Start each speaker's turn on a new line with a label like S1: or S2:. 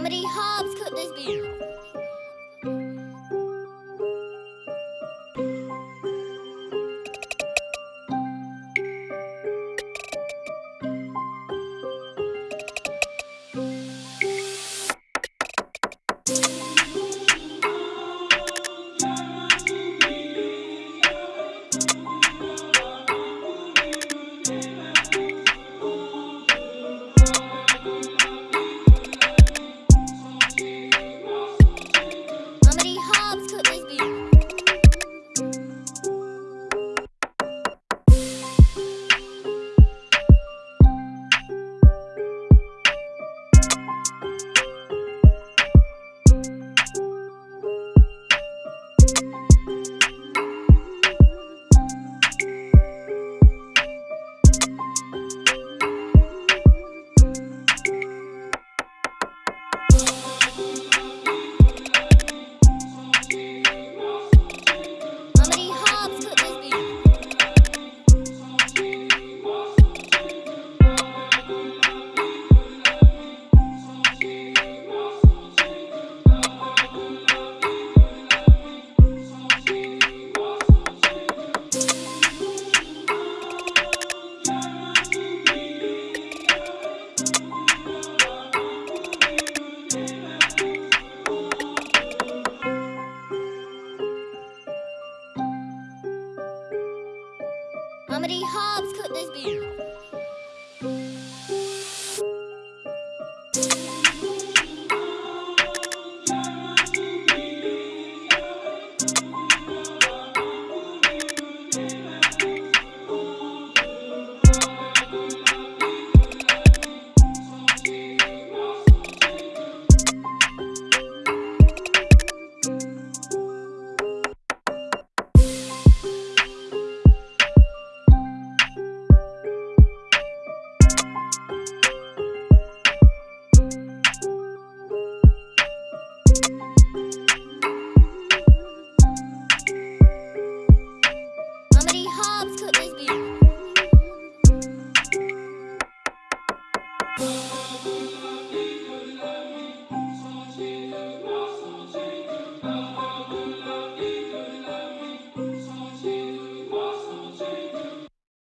S1: Comedy Hobbs cooked this beer. Comedy Hobbs cooked this beer.